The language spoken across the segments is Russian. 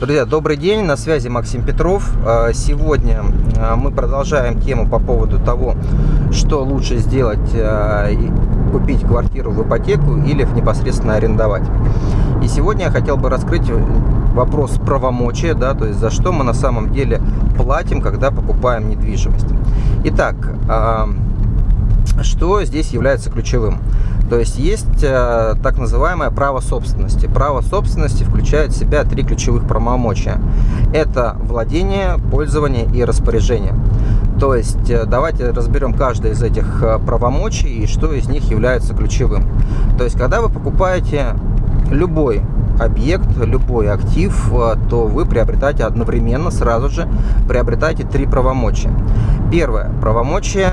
Друзья, добрый день, на связи Максим Петров. А, сегодня а, мы продолжаем тему по поводу того, что лучше сделать, а, купить квартиру в ипотеку или непосредственно арендовать. И сегодня я хотел бы раскрыть вопрос правомочия, да, то есть за что мы на самом деле платим, когда покупаем недвижимость. Итак, что здесь является ключевым? То есть есть э, так называемое право собственности. Право собственности включает в себя три ключевых правомочия. Это владение, пользование и распоряжение. То есть э, давайте разберем каждое из этих э, правомочий и что из них является ключевым. То есть когда вы покупаете любой объект, любой актив, э, то вы приобретаете одновременно, сразу же приобретаете три правомочия. Первое правомочие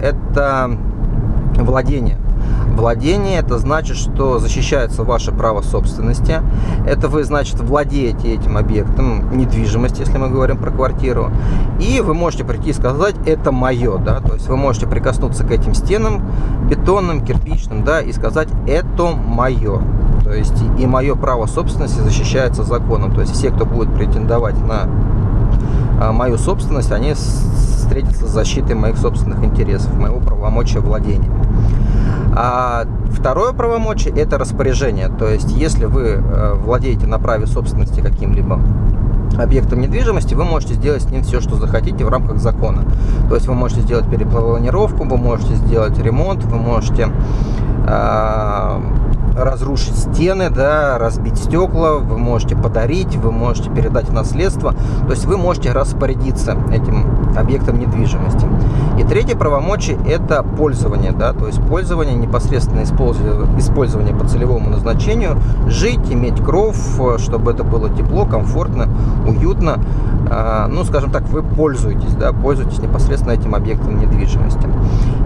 это владение. Владение – это значит, что защищается ваше право собственности. Это вы, значит, владеете этим объектом недвижимости, если мы говорим про квартиру. И вы можете прийти и сказать «это мое». Да? То есть вы можете прикоснуться к этим стенам бетонным, кирпичным да, и сказать «это мое». То есть и мое право собственности защищается законом. То есть все, кто будет претендовать на а, мою собственность, они встретятся с защитой моих собственных интересов, моего правомочия владения. А второе правомочие – это распоряжение. То есть, если вы э, владеете на праве собственности каким-либо объектом недвижимости, вы можете сделать с ним все, что захотите в рамках закона. То есть вы можете сделать перепланировку, вы можете сделать ремонт, вы можете э, разрушить стены, да, разбить стекла, вы можете подарить, вы можете передать в наследство. То есть вы можете распорядиться этим объектом недвижимости. И третье правомочие – это пользование. Да, то есть пользование, непосредственно использование по целевому назначению, жить, иметь кров, чтобы это было тепло, комфортно, уютно. А, ну, скажем так, вы пользуетесь, да, пользуетесь непосредственно этим объектом недвижимости.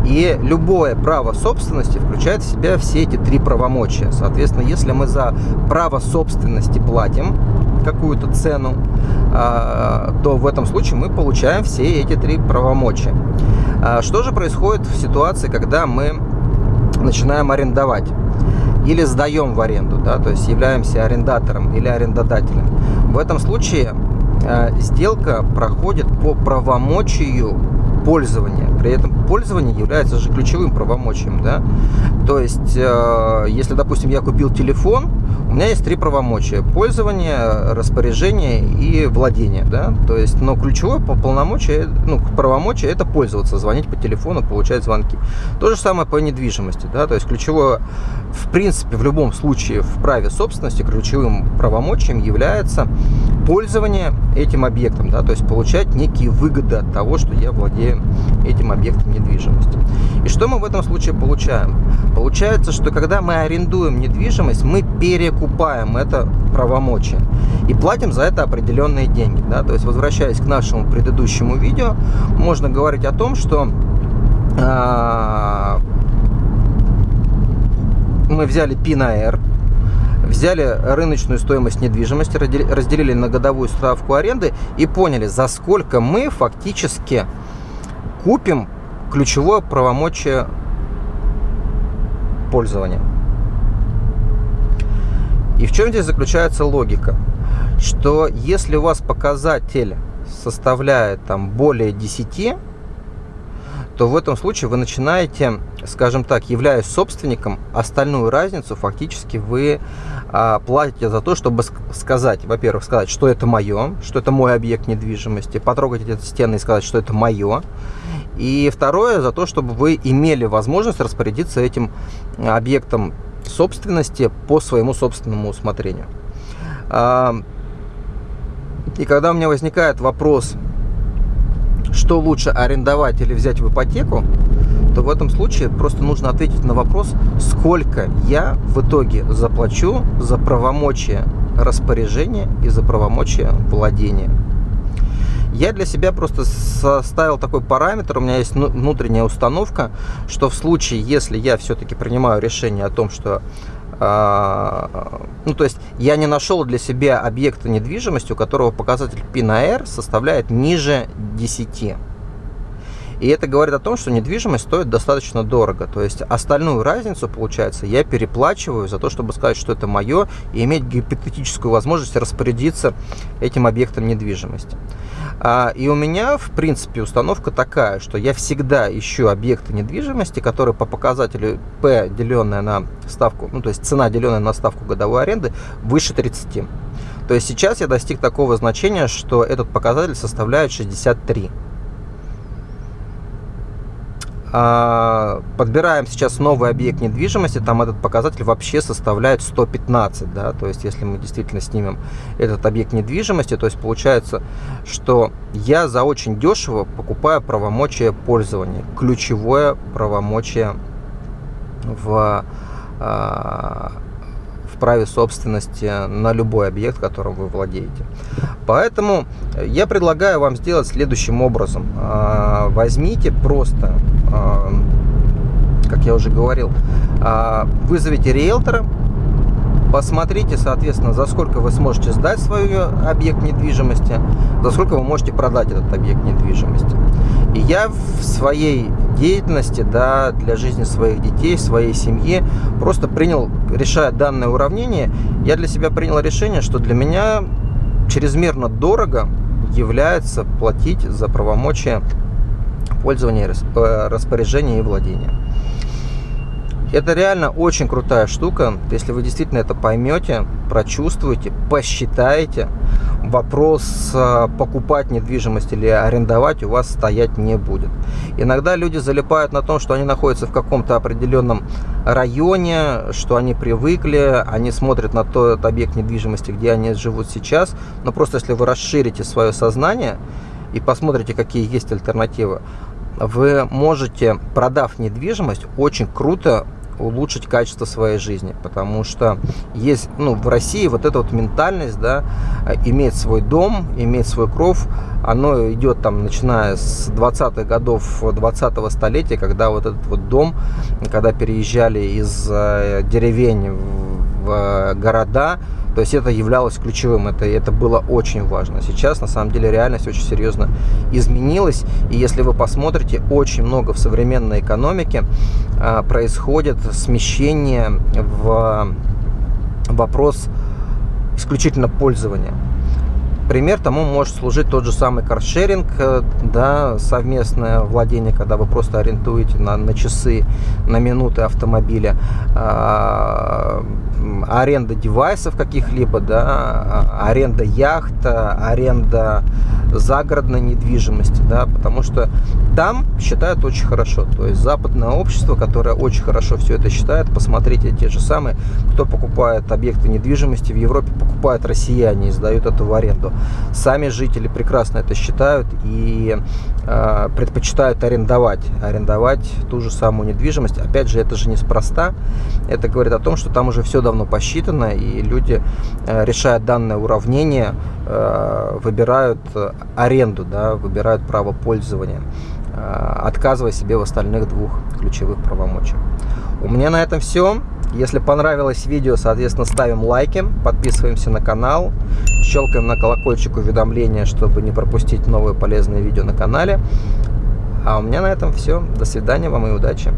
И любое право собственности включает в себя все эти три правомочия. Соответственно, если мы за право собственности платим какую-то цену, а, то в этом случае мы получаем все эти три правомочия. А что же происходит в ситуации, когда мы начинаем арендовать? или сдаем в аренду, да, то есть являемся арендатором или арендодателем. В этом случае э, сделка проходит по правомочию пользования. При этом пользование является же ключевым правомочием. Да? То есть, э, если, допустим, я купил телефон, у меня есть три правомочия. Пользование, распоряжение и владение. Да? То есть, но ключевое по полномочия, ну, правомочие это пользоваться, звонить по телефону, получать звонки. То же самое по недвижимости. Да? То есть, ключевое, в принципе, в любом случае в праве собственности ключевым правомочием является пользование этим объектом. Да? То есть, получать некие выгоды от того, что я владею этим объектом недвижимости. И что мы в этом случае получаем? Получается, что когда мы арендуем недвижимость, мы перекупаем это правомочие и платим за это определенные деньги. Да? То есть, возвращаясь к нашему предыдущему видео, можно говорить о том, что э, мы взяли PIN AR, взяли рыночную стоимость недвижимости, разделили на годовую ставку аренды и поняли, за сколько мы фактически купим ключевое правомочие пользования. И в чем здесь заключается логика? Что если у вас показатель составляет там более 10, то в этом случае вы начинаете, скажем так, являясь собственником, остальную разницу фактически вы а, платите за то, чтобы сказать, во-первых, сказать, что это мое, что это мой объект недвижимости, потрогать эти стены и сказать, что это мое. И второе, за то, чтобы вы имели возможность распорядиться этим объектом собственности по своему собственному усмотрению. А, и когда у меня возникает вопрос, что лучше арендовать или взять в ипотеку, то в этом случае просто нужно ответить на вопрос, сколько я в итоге заплачу за правомочие распоряжения и за правомочие владения. Я для себя просто составил такой параметр, у меня есть внутренняя установка, что в случае, если я все-таки принимаю решение о том, что а, ну, то есть я не нашел для себя объекта недвижимости, у которого показатель PIN-AR составляет ниже 10. И это говорит о том, что недвижимость стоит достаточно дорого. То есть остальную разницу, получается, я переплачиваю за то, чтобы сказать, что это мое, и иметь гипотетическую возможность распорядиться этим объектом недвижимости. А, и у меня, в принципе, установка такая, что я всегда ищу объекты недвижимости, которые по показателю P, деленная на ставку, ну то есть цена, деленная на ставку годовой аренды, выше 30. То есть сейчас я достиг такого значения, что этот показатель составляет 63. А, подбираем сейчас новый объект недвижимости, там этот показатель вообще составляет 115, да, то есть если мы действительно снимем этот объект недвижимости, то есть получается, что я за очень дешево покупаю правомочие пользования, ключевое правомочие в а, праве собственности на любой объект, которым вы владеете. Поэтому я предлагаю вам сделать следующим образом. А, возьмите просто, а, как я уже говорил, а, вызовите риэлтора, посмотрите, соответственно, за сколько вы сможете сдать свой объект недвижимости, за сколько вы можете продать этот объект недвижимости. И я в своей деятельности, да, для жизни своих детей, своей семьи, просто принял, решая данное уравнение, я для себя принял решение, что для меня чрезмерно дорого является платить за правомочия пользования, э, распоряжения и владения. Это реально очень крутая штука. Если вы действительно это поймете, прочувствуете, посчитаете, вопрос э, покупать недвижимость или арендовать у вас стоять не будет. Иногда люди залипают на том, что они находятся в каком-то определенном районе, что они привыкли, они смотрят на тот объект недвижимости, где они живут сейчас. Но просто если вы расширите свое сознание и посмотрите, какие есть альтернативы, вы можете, продав недвижимость, очень круто улучшить качество своей жизни, потому что есть, ну, в России вот эта вот ментальность, да, иметь свой дом, иметь свой кров, оно идет там, начиная с 20-х годов 20-го столетия, когда вот этот вот дом, когда переезжали из э, деревень в э, города, то есть это являлось ключевым, это, это было очень важно. Сейчас на самом деле реальность очень серьезно изменилась. И если вы посмотрите, очень много в современной экономике а, происходит смещение в вопрос исключительно пользования. Пример тому может служить тот же самый каршеринг, э, да, совместное владение, когда вы просто арендуете на, на часы, на минуты автомобиля, а, аренда девайсов каких-либо, да, а, аренда яхт, аренда загородной недвижимости, да, потому что там считают очень хорошо. То есть западное общество, которое очень хорошо все это считает, посмотрите, те же самые, кто покупает объекты недвижимости в Европе, покупают россияне и сдают это в аренду. Сами жители прекрасно это считают и э, предпочитают арендовать, арендовать ту же самую недвижимость. Опять же, это же неспроста. Это говорит о том, что там уже все давно посчитано, и люди, э, решая данное уравнение, э, выбирают аренду, да, выбирают право пользования, э, отказывая себе в остальных двух ключевых правомочиях. У меня на этом все. Если понравилось видео, соответственно, ставим лайки, подписываемся на канал, щелкаем на колокольчик уведомления, чтобы не пропустить новые полезные видео на канале. А у меня на этом все. До свидания вам и удачи!